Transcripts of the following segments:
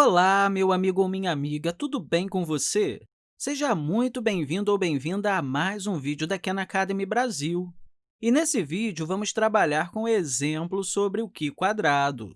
Olá, meu amigo ou minha amiga, tudo bem com você? Seja muito bem-vindo ou bem-vinda a mais um vídeo da Khan Academy Brasil. E nesse vídeo, vamos trabalhar com exemplos sobre o Qi quadrado.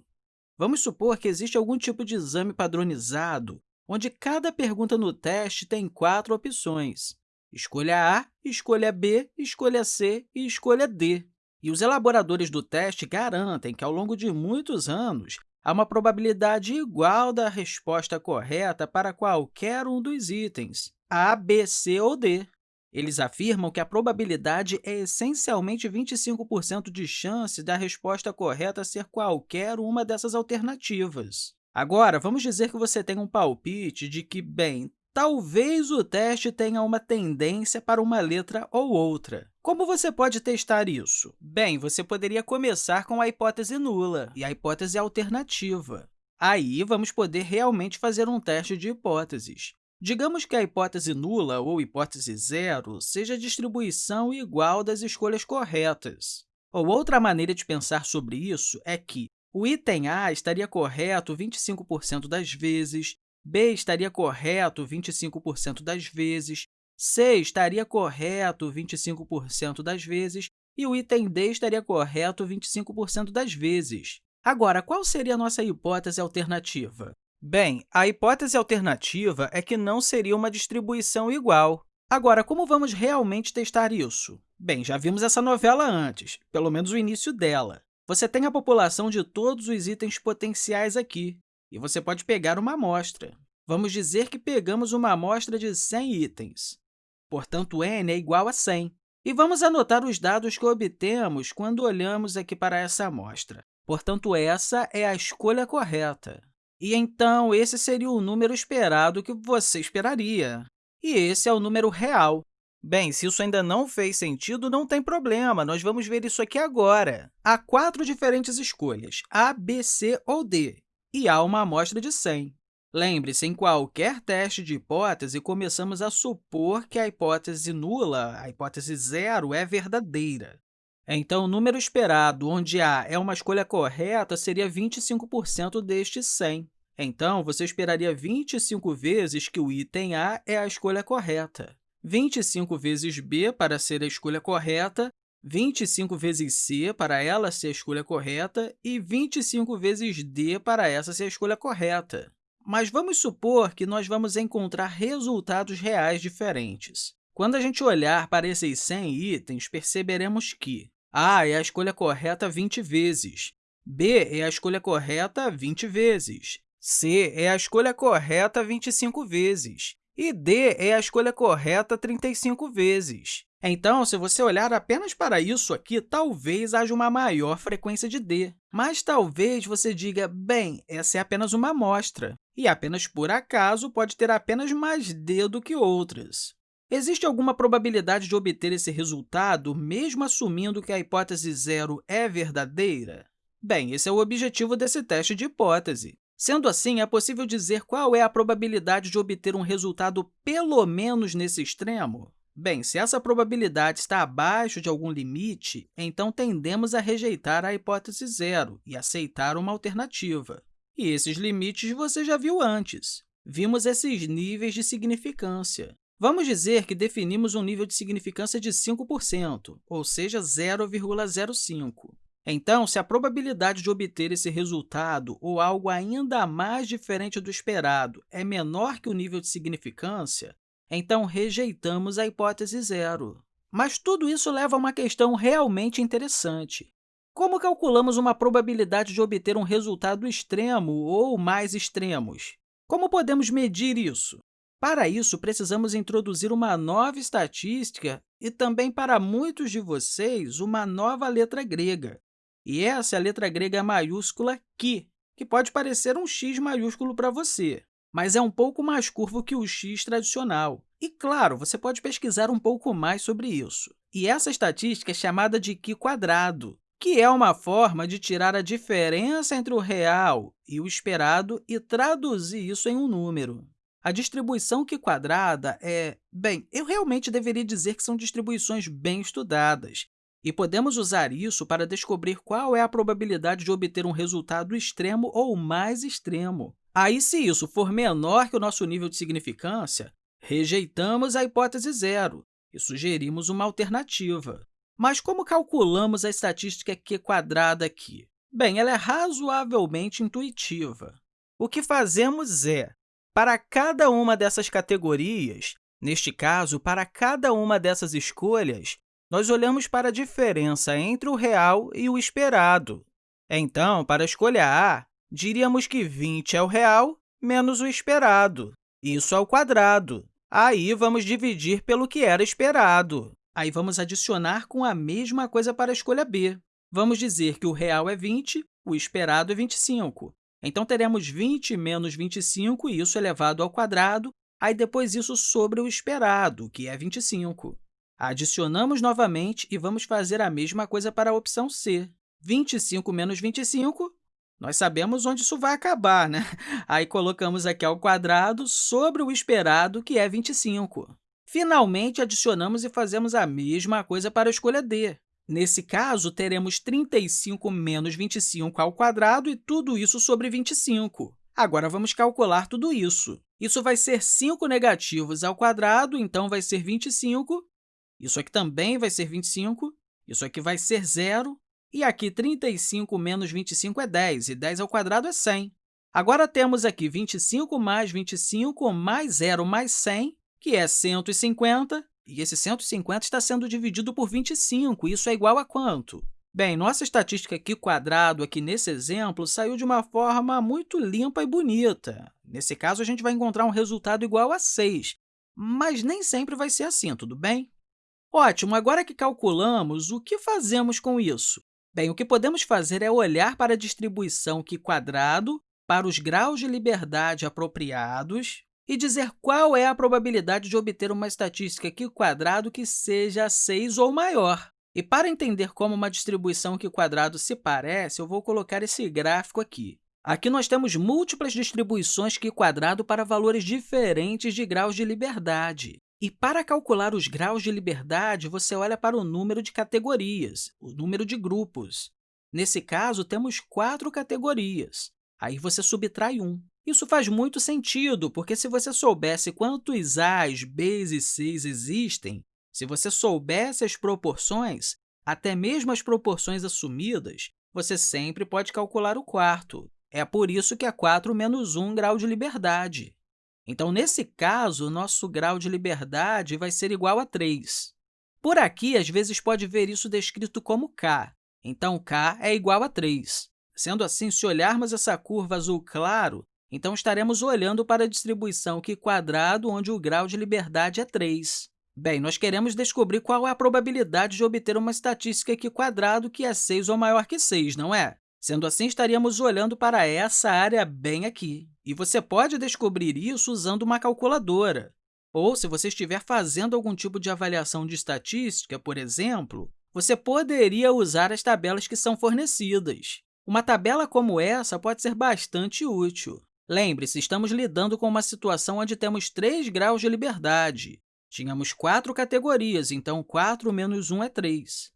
Vamos supor que existe algum tipo de exame padronizado, onde cada pergunta no teste tem quatro opções. Escolha A, escolha B, escolha C e escolha D. E os elaboradores do teste garantem que, ao longo de muitos anos, há uma probabilidade igual da resposta correta para qualquer um dos itens, A, B, C ou D. Eles afirmam que a probabilidade é essencialmente 25% de chance da resposta correta ser qualquer uma dessas alternativas. Agora, vamos dizer que você tem um palpite de que, bem, talvez o teste tenha uma tendência para uma letra ou outra. Como você pode testar isso? Bem, você poderia começar com a hipótese nula e a hipótese alternativa. Aí, vamos poder realmente fazer um teste de hipóteses. Digamos que a hipótese nula ou hipótese zero seja a distribuição igual das escolhas corretas. Ou outra maneira de pensar sobre isso é que o item A estaria correto 25% das vezes, B estaria correto 25% das vezes, C estaria correto 25% das vezes e o item D estaria correto 25% das vezes. Agora, qual seria a nossa hipótese alternativa? Bem, a hipótese alternativa é que não seria uma distribuição igual. Agora, como vamos realmente testar isso? Bem, já vimos essa novela antes, pelo menos o início dela. Você tem a população de todos os itens potenciais aqui, e você pode pegar uma amostra. Vamos dizer que pegamos uma amostra de 100 itens. Portanto, n é igual a 100. E vamos anotar os dados que obtemos quando olhamos aqui para essa amostra. Portanto, essa é a escolha correta. E, então, esse seria o número esperado que você esperaria. E esse é o número real. Bem, se isso ainda não fez sentido, não tem problema, nós vamos ver isso aqui agora. Há quatro diferentes escolhas, A, B, C ou D, e há uma amostra de 100. Lembre-se, em qualquer teste de hipótese, começamos a supor que a hipótese nula, a hipótese zero, é verdadeira. Então, o número esperado, onde A é uma escolha correta, seria 25% deste 100. Então, você esperaria 25 vezes que o item A é a escolha correta, 25 vezes B para ser a escolha correta, 25 vezes C para ela ser a escolha correta e 25 vezes D para essa ser a escolha correta. Mas vamos supor que nós vamos encontrar resultados reais diferentes. Quando a gente olhar para esses 100 itens, perceberemos que A é a escolha correta 20 vezes, B é a escolha correta 20 vezes, C é a escolha correta 25 vezes e D é a escolha correta 35 vezes. Então, se você olhar apenas para isso aqui, talvez haja uma maior frequência de D. Mas talvez você diga, bem, essa é apenas uma amostra, e apenas por acaso pode ter apenas mais D do que outras. Existe alguma probabilidade de obter esse resultado, mesmo assumindo que a hipótese zero é verdadeira? Bem, esse é o objetivo desse teste de hipótese. Sendo assim, é possível dizer qual é a probabilidade de obter um resultado pelo menos nesse extremo? Bem, se essa probabilidade está abaixo de algum limite, então tendemos a rejeitar a hipótese zero e aceitar uma alternativa. E esses limites você já viu antes. Vimos esses níveis de significância. Vamos dizer que definimos um nível de significância de 5%, ou seja, 0,05. Então, se a probabilidade de obter esse resultado ou algo ainda mais diferente do esperado é menor que o nível de significância, então rejeitamos a hipótese zero. Mas tudo isso leva a uma questão realmente interessante. Como calculamos uma probabilidade de obter um resultado extremo ou mais extremos? Como podemos medir isso? Para isso, precisamos introduzir uma nova estatística e também, para muitos de vocês, uma nova letra grega. E essa é a letra grega maiúscula Qi, que pode parecer um x maiúsculo para você mas é um pouco mais curvo que o x tradicional. E, claro, você pode pesquisar um pouco mais sobre isso. E essa estatística é chamada de Qi quadrado, que é uma forma de tirar a diferença entre o real e o esperado e traduzir isso em um número. A distribuição Qi quadrada é... Bem, eu realmente deveria dizer que são distribuições bem estudadas, e podemos usar isso para descobrir qual é a probabilidade de obter um resultado extremo ou mais extremo. Aí, se isso for menor que o nosso nível de significância, rejeitamos a hipótese zero e sugerimos uma alternativa. Mas como calculamos a estatística q quadrada aqui? Bem, ela é razoavelmente intuitiva. O que fazemos é, para cada uma dessas categorias, neste caso, para cada uma dessas escolhas, nós olhamos para a diferença entre o real e o esperado. Então, para a escolha A, diríamos que 20 é o real menos o esperado. Isso ao quadrado. Aí, vamos dividir pelo que era esperado. Aí, vamos adicionar com a mesma coisa para a escolha B. Vamos dizer que o real é 20, o esperado é 25. Então, teremos 20 menos 25, e isso elevado ao quadrado, aí depois isso sobre o esperado, que é 25. Adicionamos novamente e vamos fazer a mesma coisa para a opção C. 25 menos 25, nós sabemos onde isso vai acabar, né? Aí colocamos aqui ao quadrado sobre o esperado, que é 25. Finalmente, adicionamos e fazemos a mesma coisa para a escolha D. Nesse caso, teremos 35 menos 25 ao quadrado e tudo isso sobre 25. Agora, vamos calcular tudo isso. Isso vai ser 5 negativos ao quadrado, então vai ser 25. Isso aqui também vai ser 25. Isso aqui vai ser zero. E aqui, 35 menos 25 é 10, e 10 ao quadrado é 100. Agora, temos aqui 25 mais 25 mais 0 mais 100, que é 150, e esse 150 está sendo dividido por 25, isso é igual a quanto? Bem, nossa estatística aqui quadrado, aqui nesse exemplo, saiu de uma forma muito limpa e bonita. Nesse caso, a gente vai encontrar um resultado igual a 6, mas nem sempre vai ser assim, tudo bem? Ótimo, agora que calculamos, o que fazemos com isso? Bem, o que podemos fazer é olhar para a distribuição q quadrado, para os graus de liberdade apropriados e dizer qual é a probabilidade de obter uma estatística q quadrado que seja 6 ou maior. E para entender como uma distribuição q quadrado se parece, eu vou colocar esse gráfico aqui. Aqui nós temos múltiplas distribuições q quadrado para valores diferentes de graus de liberdade. E para calcular os graus de liberdade, você olha para o número de categorias, o número de grupos. Nesse caso, temos quatro categorias. Aí você subtrai 1. Isso faz muito sentido, porque se você soubesse quantos A's, B's e C's existem, se você soubesse as proporções, até mesmo as proporções assumidas, você sempre pode calcular o quarto. É por isso que é 4 menos 1 grau de liberdade. Então, nesse caso, o nosso grau de liberdade vai ser igual a 3. Por aqui, às vezes, pode ver isso descrito como k. Então, k é igual a 3. Sendo assim, se olharmos essa curva azul claro, então estaremos olhando para a distribuição q quadrado, onde o grau de liberdade é 3. Bem, nós queremos descobrir qual é a probabilidade de obter uma estatística q quadrado que é 6 ou maior que 6, não é? Sendo assim, estaríamos olhando para essa área bem aqui. E você pode descobrir isso usando uma calculadora. Ou, se você estiver fazendo algum tipo de avaliação de estatística, por exemplo, você poderia usar as tabelas que são fornecidas. Uma tabela como essa pode ser bastante útil. Lembre-se, estamos lidando com uma situação onde temos 3 graus de liberdade. Tínhamos quatro categorias, então 4 menos 1 é 3.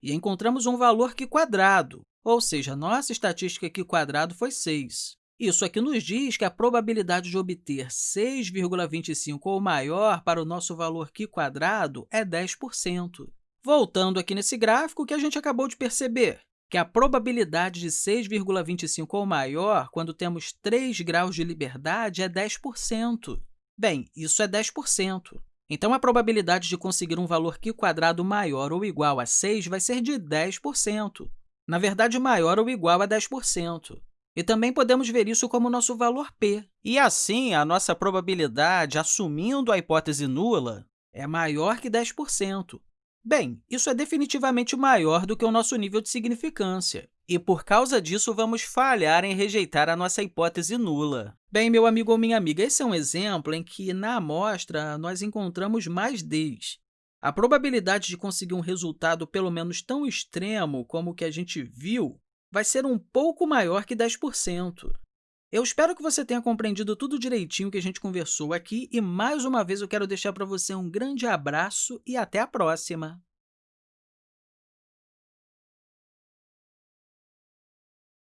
E encontramos um valor q quadrado, ou seja, nossa estatística aqui quadrado foi 6. Isso aqui nos diz que a probabilidade de obter 6,25 ou maior para o nosso valor q quadrado é 10%. Voltando aqui nesse gráfico, o que a gente acabou de perceber? Que a probabilidade de 6,25 ou maior, quando temos 3 graus de liberdade, é 10%. Bem, isso é 10%. Então, a probabilidade de conseguir um valor q quadrado maior ou igual a 6 vai ser de 10% na verdade, maior ou igual a 10%. E também podemos ver isso como nosso valor p. E assim, a nossa probabilidade, assumindo a hipótese nula, é maior que 10%. Bem, isso é definitivamente maior do que o nosso nível de significância, e por causa disso vamos falhar em rejeitar a nossa hipótese nula. Bem, meu amigo ou minha amiga, esse é um exemplo em que, na amostra, nós encontramos mais Ds, a probabilidade de conseguir um resultado pelo menos tão extremo como o que a gente viu vai ser um pouco maior que 10%. Eu espero que você tenha compreendido tudo direitinho que a gente conversou aqui e, mais uma vez, eu quero deixar para você um grande abraço e até a próxima!